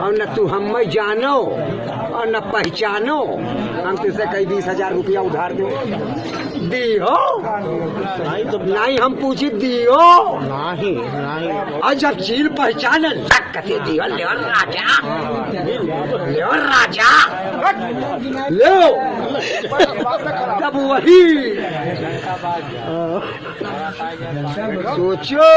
और न तू हम मैं जानो और न पहचानो। हम तुझसे कई बीस हज़ार रुपया उधार दो। दियो? तो नहीं हम पूछी दियो? नहीं नहीं। और जब चील पहचान लग कते दियो ले राजा। ले राजा। ले। तब वही। हाँ। सोचो।